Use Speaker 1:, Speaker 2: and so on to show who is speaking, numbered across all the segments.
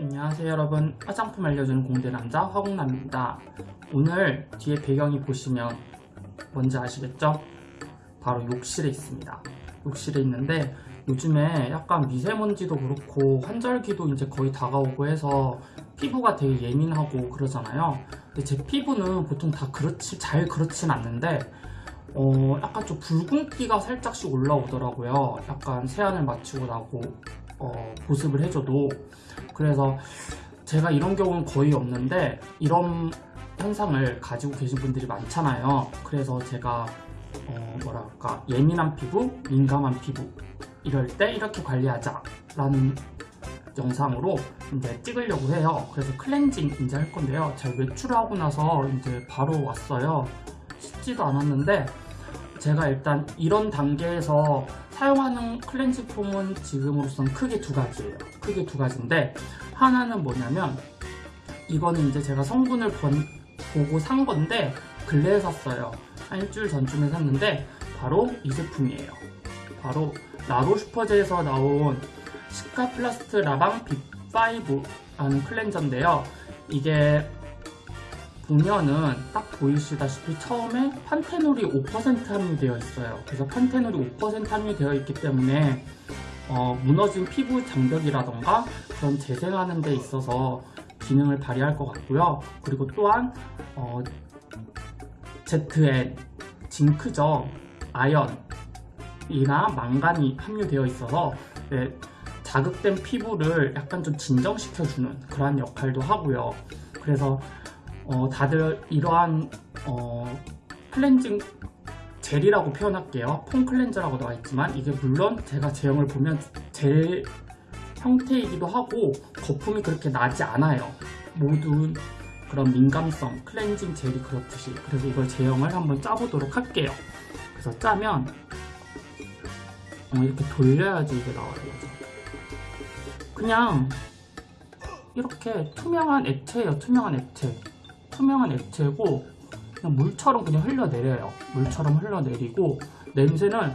Speaker 1: 안녕하세요 여러분. 화장품 알려주는 공대남자 화공남입니다. 오늘 뒤에 배경이 보시면 뭔지 아시겠죠? 바로 욕실에 있습니다. 욕실에 있는데 요즘에 약간 미세먼지도 그렇고 환절기도 이제 거의 다가오고 해서 피부가 되게 예민하고 그러잖아요. 근데 제 피부는 보통 다 그렇지 잘 그렇진 않는데 어 약간 좀 붉은기가 살짝씩 올라오더라고요. 약간 세안을 마치고 나고 어, 보습을 해줘도. 그래서 제가 이런 경우는 거의 없는데 이런 현상을 가지고 계신 분들이 많잖아요. 그래서 제가 어, 뭐랄까 예민한 피부, 민감한 피부 이럴 때 이렇게 관리하자 라는 영상으로 이제 찍으려고 해요. 그래서 클렌징 이제 할 건데요. 제가 외출하고 나서 이제 바로 왔어요. 씻지도 않았는데 제가 일단 이런 단계에서 사용하는 클렌징 폼은 지금으로선 크게 두 가지예요. 크게 두 가지인데 하나는 뭐냐면 이거는 이제 제가 성분을 번, 보고 산 건데 근래에 샀어요. 한 일주일 전쯤에 샀는데 바로 이 제품이에요. 바로 라로슈포제에서 나온 시카플라스트 라방 B5라는 클렌저인데요. 이게 보면은 딱 보이시다시피 처음에 판테놀이 5% 함유되어 있어요. 그래서 판테놀이 5% 함유되어 있기 때문에 어, 무너진 피부 장벽이라던가 그런 재생하는 데 있어서 기능을 발휘할 것 같고요. 그리고 또한 어, ZN 징크죠. 아연이나 망간이 함유되어 있어서 네, 자극된 피부를 약간 좀 진정시켜주는 그러한 역할도 하고요. 그래서 어, 다들 이러한 어, 클렌징 젤이라고 표현할게요. 폼 클렌저라고 나와 있지만 이게 물론 제가 제형을 보면 젤 형태이기도 하고 거품이 그렇게 나지 않아요. 모든 그런 민감성 클렌징 젤이 그렇듯이. 그래서 이걸 제형을 한번 짜보도록 할게요. 그래서 짜면 어, 이렇게 돌려야지 이게 나와요. 그냥 이렇게 투명한 액체예요. 투명한 액체 투명한 액체고 그냥 물처럼 그냥 흘러내려요. 물처럼 흘러내리고 냄새는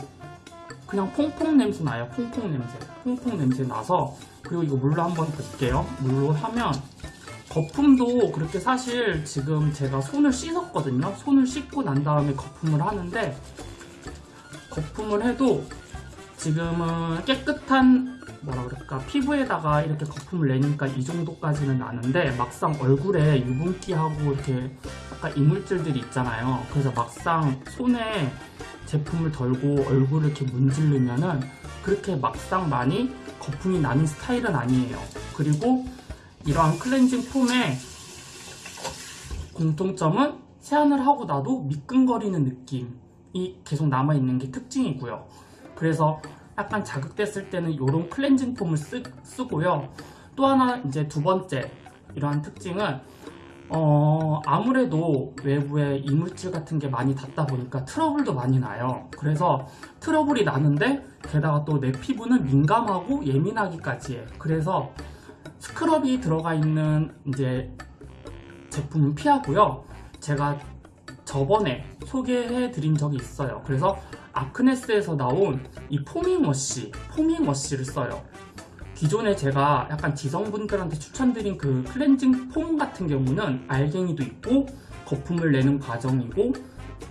Speaker 1: 그냥 퐁퐁 냄새 나요. 퐁퐁 냄새. 퐁퐁 냄새 나서 그리고 이거 물로 한번 볼게요. 물로 하면 거품도 그렇게 사실 지금 제가 손을 씻었거든요. 손을 씻고 난 다음에 거품을 하는데 거품을 해도 지금은 깨끗한 뭐라 그럴까 피부에다가 이렇게 거품을 내니까 이 정도까지는 나는데 막상 얼굴에 유분기하고 이렇게 약간 이물질들이 있잖아요. 그래서 막상 손에 제품을 덜고 얼굴을 이렇게 문지르면은 그렇게 막상 많이 거품이 나는 스타일은 아니에요. 그리고 이러한 클렌징 폼의 공통점은 세안을 하고 나도 미끈거리는 느낌이 계속 남아있는 게 특징이고요. 그래서 약간 자극됐을 때는 이런 클렌징 폼을 쓰, 쓰고요. 또 하나 이제 두 번째 이러한 특징은 어, 아무래도 외부에 이물질 같은 게 많이 닿다 보니까 트러블도 많이 나요. 그래서 트러블이 나는데 게다가 또 내 피부는 민감하고 예민하기까지 해 그래서 스크럽이 들어가 있는 이제 제품은 피하고요. 제가 저번에 소개해 드린 적이 있어요. 그래서 아크네스에서 나온 이 포밍워시 포밍워시를 써요. 기존에 제가 약간 지성분들한테 추천드린 그 클렌징 폼 같은 경우는 알갱이도 있고 거품을 내는 과정이고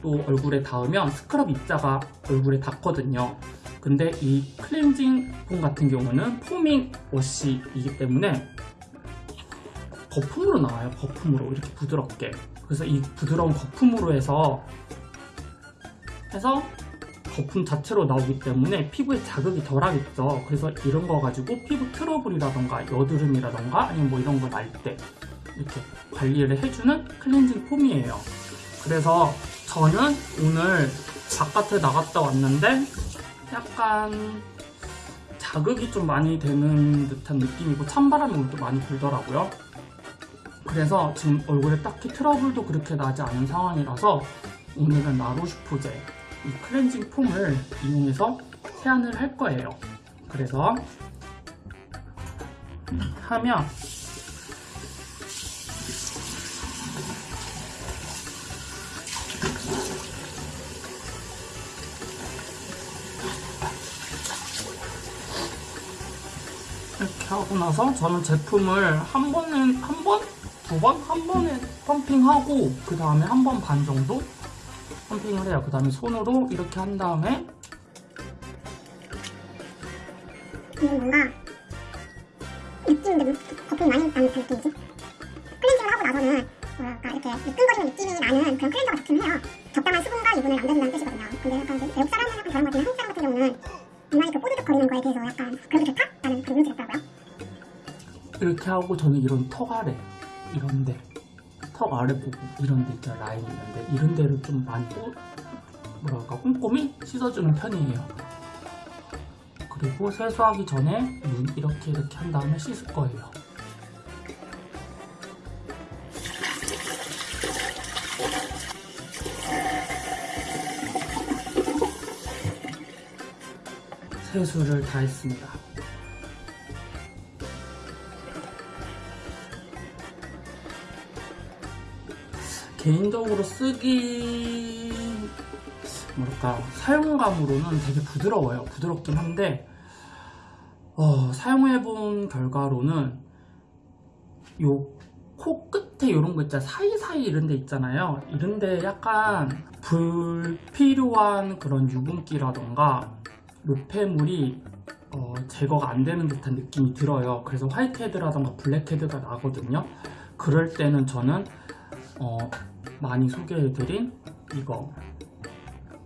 Speaker 1: 또 얼굴에 닿으면 스크럽 입자가 얼굴에 닿거든요. 근데 이 클렌징 폼 같은 경우는 포밍 워시이기 때문에 거품으로 나와요. 거품으로 이렇게 부드럽게. 그래서 이 부드러운 거품으로 해서 해서 거품 자체로 나오기 때문에 피부에 자극이 덜하겠죠 그래서 이런 거 가지고 피부 트러블이라던가 여드름이라던가 아니면 뭐 이런 거 날 때 이렇게 관리를 해주는 클렌징 폼이에요. 그래서 저는 오늘 바깥에 나갔다 왔는데 약간 자극이 좀 많이 되는 듯한 느낌이고 찬바람이 오늘 또 많이 불더라고요. 그래서 지금 얼굴에 딱히 트러블도 그렇게 나지 않은 상황이라서 오늘은 나로슈포제 이 클렌징 폼을 이용해서 세안을 할 거예요 그래서 하면 이렇게 하고 나서 저는 제품을 한 번은 한 번? 두 번? 한 번에 펌핑하고 그 다음에 한 번 반 정도 펌핑을 해요. 그 다음에 손으로 이렇게 한 다음에
Speaker 2: 이건 뭔가 느낌인데 거품이 많이 나는 듯한 느낌이지? 클렌징을 하고 나서는 뭐랄까 이렇게 미끈거리는 느낌이 나는 그런 클렌저가 좋긴 해요 적당한 수분과 유분을 남겨준다는 뜻이거든요 근데 약간 그 외국 사람은 약간 다른 것 같은데 한국 사람 같은 경우는 유난히 그 뽀드득거리는 거에 대해서 약간 그래도 좋다? 라는 그런 이미지가 있더라고요
Speaker 1: 이렇게 하고 저는 이런 턱 아래 이런데 턱 아래 부분 이런 데 있잖아 라인 있는데. 이런 데를 좀 많이 꾸, 뭐랄까 꼼꼼히 씻어주는 편이에요. 그리고 세수하기 전에 눈 이렇게 이렇게 한 다음에 씻을 거예요. 세수를 다 했습니다 개인적으로 쓰기 뭐랄까 사용감으로는 되게 부드러워요. 부드럽긴 한데 어, 사용해본 결과로는 요 코 끝에 이런 거 있잖아요. 사이사이 이런 데 있잖아요. 이런 데 약간 불필요한 그런 유분기라던가 노폐물이 어, 제거가 안 되는 듯한 느낌이 들어요. 그래서 화이트헤드라던가 블랙헤드가 나거든요. 그럴 때는 저는 어, 많이 소개해드린 이거.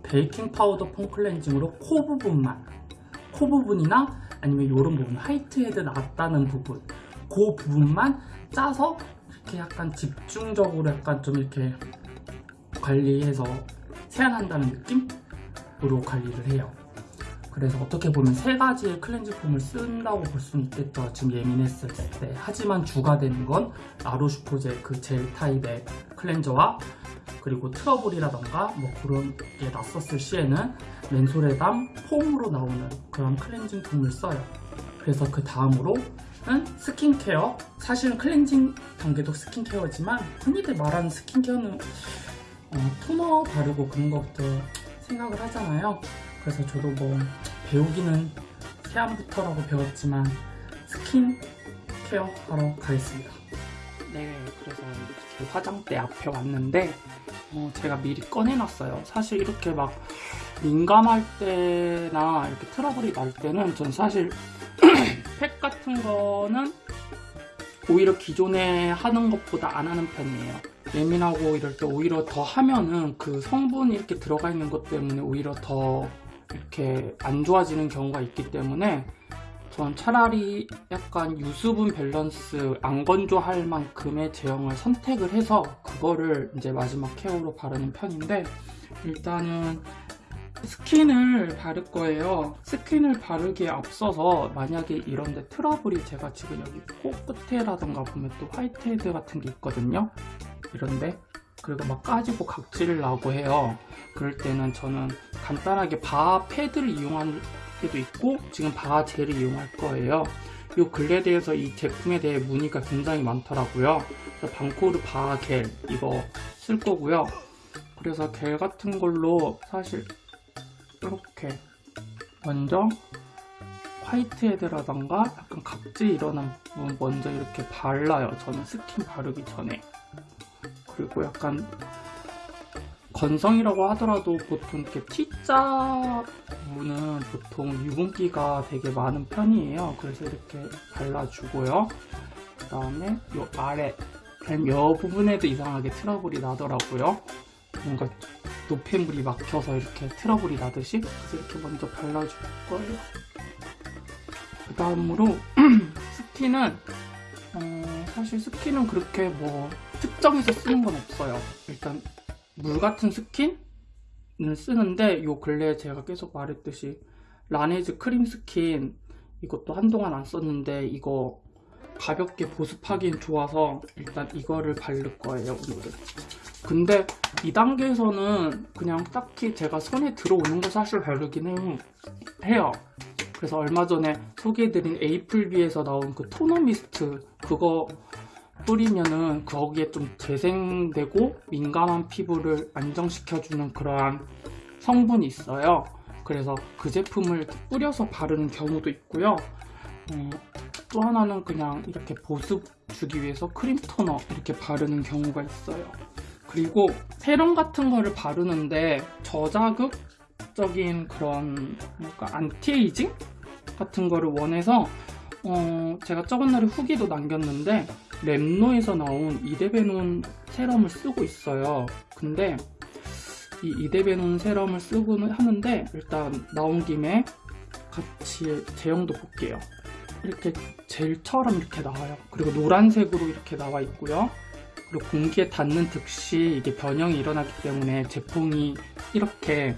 Speaker 1: 베이킹 파우더 폼 클렌징으로 코 부분만 코 부분이나 아니면 이런 부분 화이트 헤드 났다는 부분 그 부분만 짜서 이렇게 약간 집중적으로 약간 좀 이렇게 관리해서 세안한다는 느낌으로 관리를 해요 그래서 어떻게 보면 세 가지의 클렌징 폼을 쓴다고 볼 수는 있겠죠. 지금 예민했을 때. 하지만 주가 되는 건 아로슈포제 그젤 타입의 클렌저와 그리고 트러블이라던가 뭐 그런 게 났었을 시에는 맨솔에 담 폼으로 나오는 그런 클렌징 폼을 써요. 그래서 그 다음으로는 스킨케어. 사실은 클렌징 단계도 스킨케어지만 흔히들 말하는 스킨케어는 어, 토너 바르고 그런 것부터 생각을 하잖아요 그래서 저도 뭐 배우기는 세안부터라고 배웠지만 스킨 케어 하러 가겠습니다. 네 그래서 이렇게 화장대 앞에 왔는데 어, 제가 미리 꺼내놨어요. 사실 이렇게 막 민감할 때나 이렇게 트러블이 날 때는 전 사실 팩 같은 거는 오히려 기존에 하는 것보다 안 하는 편이에요. 예민하고 이럴 때 오히려 더 하면은 그 성분이 이렇게 들어가 있는 것 때문에 오히려 더 이렇게 안 좋아지는 경우가 있기 때문에 전 차라리 약간 유수분 밸런스 안 건조할 만큼의 제형을 선택을 해서 그거를 이제 마지막 케어로 바르는 편인데 일단은 스킨을 바를 거예요. 스킨을 바르기에 앞서서 만약에 이런데 트러블이 제가 지금 여기 코 끝에라던가 보면 또 whitehead 같은 게 있거든요. 이런데 그리고 막 까지고 각질 나고 해요. 그럴 때는 저는 간단하게 바하 패드를 이용할 때도 있고 지금 바하 젤을 이용할 거예요. 이 근래에 대해서 이 제품에 대해 문의가 굉장히 많더라고요. 그래서 방코르 바하 겔 이거 쓸 거고요. 그래서 겔 같은 걸로 사실 이렇게 먼저 whitehead라던가 약간 각질 일어난 부분 먼저 이렇게 발라요. 저는 스킨 바르기 전에 그리고 약간 건성이라고 하더라도 보통 이렇게 T자 부분은 보통 유분기가 되게 많은 편이에요. 그래서 이렇게 발라주고요. 그 다음에 이 아래 이 부분에도 이상하게 트러블이 나더라고요. 뭔가 노폐물이 막혀서 이렇게 트러블이 나듯이. 그래서 이렇게 먼저 발라줄 거예요. 그 다음으로 스킨은 어, 사실 스킨은 그렇게 뭐 특정해서 쓰는 건 없어요. 일단 물 같은 스킨을 쓰는데 요 근래에 제가 계속 말했듯이 라네즈 크림 스킨 이것도 한동안 안 썼는데 이거 가볍게 보습하기엔 좋아서 일단 이거를 바를 거예요 오늘은. 근데 이 단계에서는 그냥 딱히 제가 손에 들어오는 거 사실 바르기는 해요. 그래서 얼마 전에 소개해드린 에이플비에서 나온 그 토너 미스트 그거 뿌리면은 거기에 좀 재생되고 민감한 피부를 안정시켜주는 그러한 성분이 있어요 그래서 그 제품을 뿌려서 바르는 경우도 있고요 어, 또 하나는 그냥 이렇게 보습 주기 위해서 크림 토너 이렇게 바르는 경우가 있어요. 그리고 세럼 같은 거를 바르는데 저자극적인 그런 뭔가 안티에이징 같은 거를 원해서 어, 제가 저번 날에 후기도 남겼는데 랩노에서 나온 이데베논 세럼을 쓰고 있어요. 근데 이 이데베논 세럼을 쓰고는 하는데 일단 나온 김에 같이 제형도 볼게요. 이렇게 젤처럼 이렇게 나와요. 그리고 노란색으로 이렇게 나와 있고요. 그리고 공기에 닿는 즉시 이게 변형이 일어나기 때문에 제품이 이렇게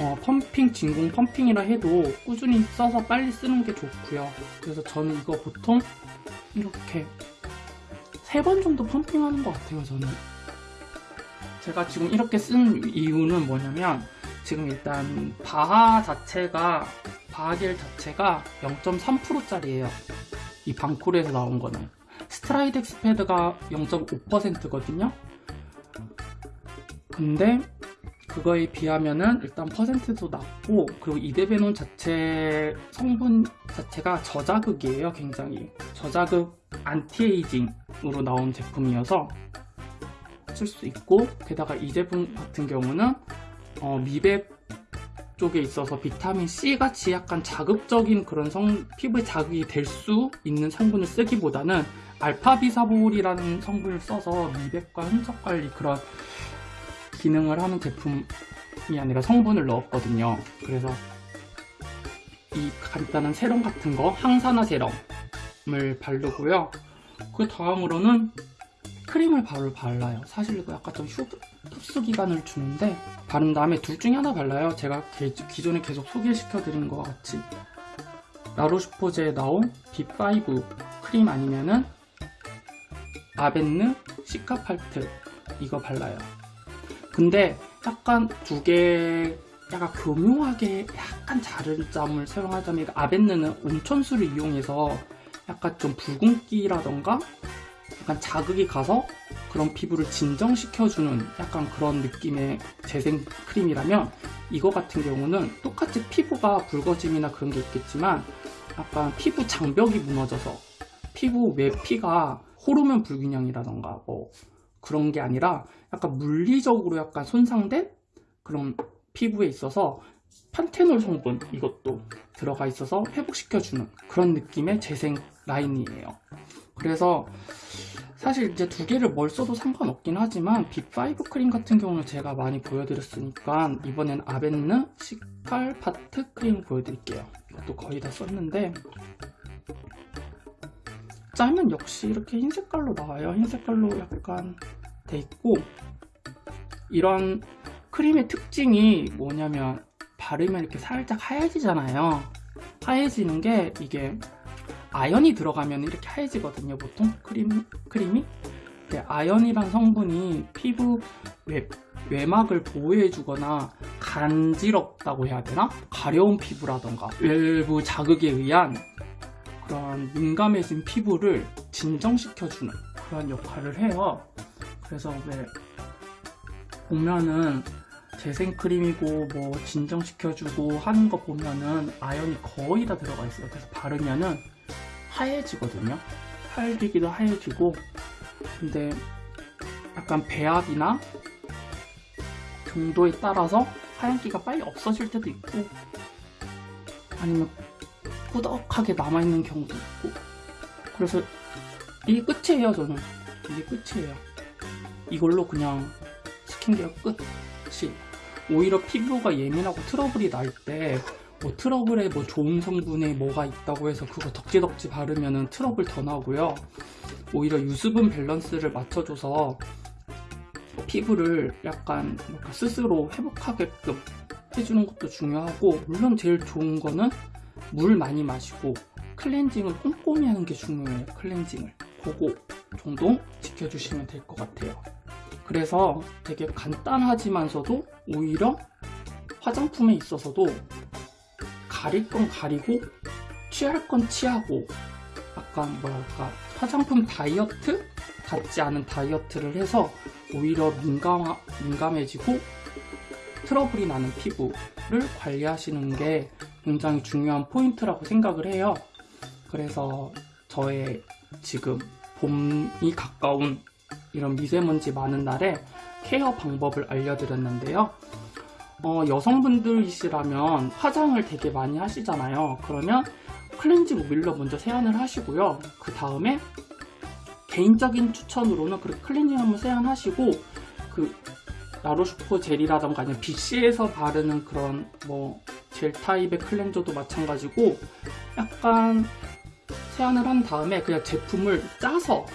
Speaker 1: 어, 펌핑, 진공 펌핑이라 해도 꾸준히 써서 빨리 쓰는 게 좋고요. 그래서 저는 이거 보통 이렇게 세 번 정도 펌핑하는 것 같아요, 저는. 제가 지금 이렇게 쓴 이유는 뭐냐면 지금 일단 바하 자체가 바하겔 자체가 0.3%짜리예요. 이 방콜에서 나온 거는 스트라이덱스 패드가 0.5%거든요. 근데 그거에 비하면은 일단 퍼센트도 낮고 그리고 이데베논 자체 성분 자체가 저자극이에요 굉장히 저자극 안티에이징 으로 나온 제품이어서 쓸 수 있고 게다가 이 제품 같은 경우는 어, 미백 쪽에 있어서 비타민 C 같이 약간 자극적인 그런 성 피부에 자극이 될 수 있는 성분을 쓰기보다는 알파비사볼이라는 성분을 써서 미백과 흔적 관리 그런 기능을 하는 제품이 아니라 성분을 넣었거든요. 그래서 이 간단한 세럼 같은 거 항산화 세럼을 바르고요. 그 다음으로는 크림을 바로 발라요. 사실 이거 약간 좀 흡, 흡수 기간을 주는데 바른 다음에 둘 중에 하나 발라요. 제가 기- 기존에 계속 소개시켜 드린 것과 같이 라로슈포제에 나온 B5 크림 아니면은 아벤느 시카팔트 이거 발라요. 근데 약간 두 개 약간 교묘하게 약간 다른 점을 사용하자면 아벤느는 온천수를 이용해서 약간 좀 붉은기라던가? 약간 자극이 가서 그런 피부를 진정시켜주는 약간 그런 느낌의 재생 크림이라면 이거 같은 경우는 똑같이 피부가 붉어짐이나 그런 게 있겠지만 약간 피부 장벽이 무너져서 피부 외피가 호르몬 불균형이라던가 뭐 그런 게 아니라 약간 물리적으로 약간 손상된 그런 피부에 있어서 판테놀 성분 이것도 들어가 있어서 회복시켜주는 그런 느낌의 재생 라인이에요. 그래서 사실 이제 두 개를 뭘 써도 상관없긴 하지만 B5 크림 같은 경우는 제가 많이 보여드렸으니까 이번엔 아벤느 시칼 파트 크림 보여드릴게요. 이것도 거의 다 썼는데 짜면 역시 이렇게 흰 색깔로 나와요. 흰 색깔로 약간 돼 있고 이런 크림의 특징이 뭐냐면 바르면 이렇게 살짝 하얘지잖아요. 하얘지는 게 이게 아연이 들어가면 이렇게 하얘지거든요. 보통 크림, 크림이 근데 아연이란 성분이 피부 외, 외막을 보호해주거나 간지럽다고 해야 되나? 가려운 피부라던가 외부 자극에 의한 그런 민감해진 피부를 진정시켜주는 그런 역할을 해요. 그래서 왜 보면은 재생크림이고 뭐 진정시켜주고 하는 거 보면은 아연이 거의 다 들어가 있어요. 그래서 바르면은 하얘지거든요. 하얘지기도 하얘지고. 근데 약간 배합이나 정도에 따라서 하얀기가 빨리 없어질 때도 있고 아니면 꾸덕하게 남아있는 경우도 있고. 그래서 이게 끝이에요 저는. 이게 끝이에요. 이걸로 그냥 스킨케어 끝이 오히려 피부가 예민하고 트러블이 날 때 뭐 트러블에 뭐 좋은 성분에 뭐가 있다고 해서 그거 덕지덕지 바르면은 트러블 더 나고요. 오히려 유수분 밸런스를 맞춰줘서 피부를 약간 스스로 회복하게끔 해주는 것도 중요하고 물론 제일 좋은 거는 물 많이 마시고 클렌징을 꼼꼼히 하는 게 중요해요. 클렌징을. 그거 정도 지켜주시면 될 것 같아요 그래서 되게 간단하지만서도 오히려 화장품에 있어서도 가릴 건 가리고 취할 건 취하고 약간 뭐랄까 화장품 다이어트 같지 않은 다이어트를 해서 오히려 민감, 민감해지고 트러블이 나는 피부를 관리하시는 게 굉장히 중요한 포인트라고 생각을 해요. 그래서 저의 지금 봄이 가까운 이런 미세먼지 많은 날에 care 방법을 알려드렸는데요. 어, 여성분들이시라면 화장을 되게 많이 하시잖아요. 그러면 클렌징 오일로 먼저 세안을 하시고요. 그 다음에 개인적인 추천으로는 그 클렌징 한번 세안하시고 그 라로슈포제 젤이라던가 아니면 비쉬에서 바르는 그런 뭐 젤 타입의 클렌저도 마찬가지고 약간 세안을 한 다음에 그냥 제품을 짜서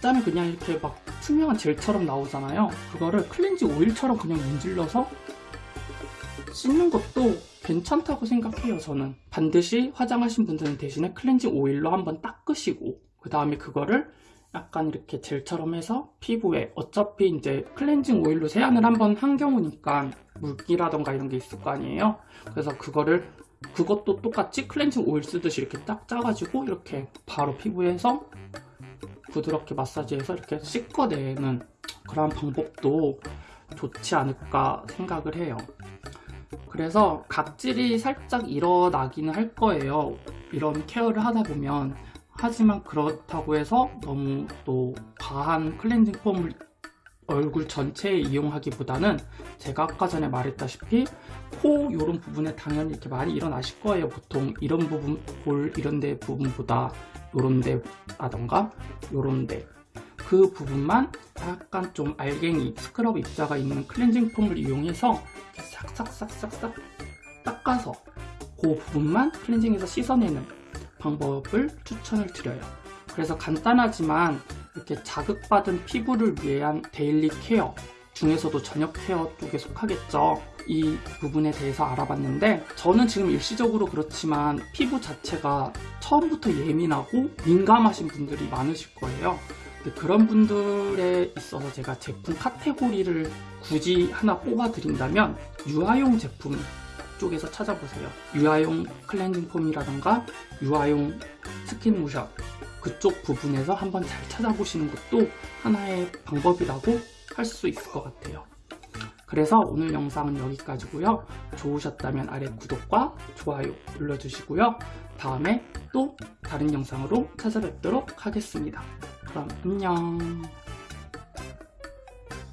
Speaker 1: 짜면 그냥 이렇게 막 투명한 젤처럼 나오잖아요. 그거를 클렌징 오일처럼 그냥 문질러서 씻는 것도 괜찮다고 생각해요, 저는. 반드시 화장하신 분들은 대신에 클렌징 오일로 한번 닦으시고, 그 다음에 그거를 약간 이렇게 젤처럼 해서 피부에 어차피 이제 클렌징 오일로 세안을 한번 한 경우니까 물기라던가 이런 게 있을 거 아니에요? 그래서 그거를 그것도 똑같이 클렌징 오일 쓰듯이 이렇게 딱 짜가지고 이렇게 바로 피부에서 부드럽게 마사지해서 이렇게 씻어내는 그런 방법도 좋지 않을까 생각을 해요. 그래서 각질이 살짝 일어나기는 할 거예요. 이런 케어를 하다 보면. 하지만 그렇다고 해서 너무 또 과한 클렌징 폼을 얼굴 전체에 이용하기보다는 제가 아까 전에 말했다시피 코 이런 부분에 당연히 이렇게 많이 일어나실 거예요. 보통 이런 부분, 볼 이런 데 부분보다 요런 데라던가 요런 데. 그 부분만 약간 좀 알갱이 스크럽 입자가 있는 클렌징 폼을 이용해서 싹싹싹싹싹 닦아서 그 부분만 클렌징해서 씻어내는 방법을 추천을 드려요. 그래서 간단하지만 이렇게 자극받은 피부를 위한 daily care 중에서도 저녁 care 쪽에 속하겠죠. 이 부분에 대해서 알아봤는데 저는 지금 일시적으로 그렇지만 피부 자체가 처음부터 예민하고 민감하신 분들이 많으실 거예요. 그런 분들에 있어서 제가 제품 카테고리를 굳이 하나 뽑아 드린다면 유아용 제품 쪽에서 찾아보세요. 유아용 클렌징 폼이라던가 유아용 스킨 로션 그쪽 부분에서 한번 잘 찾아보시는 것도 하나의 방법이라고 할 수 있을 것 같아요. 그래서 오늘 영상은 여기까지고요. 좋으셨다면 아래 구독과 좋아요 눌러주시고요. 다음에 또 다른 영상으로 찾아뵙도록 하겠습니다. 그럼 안녕.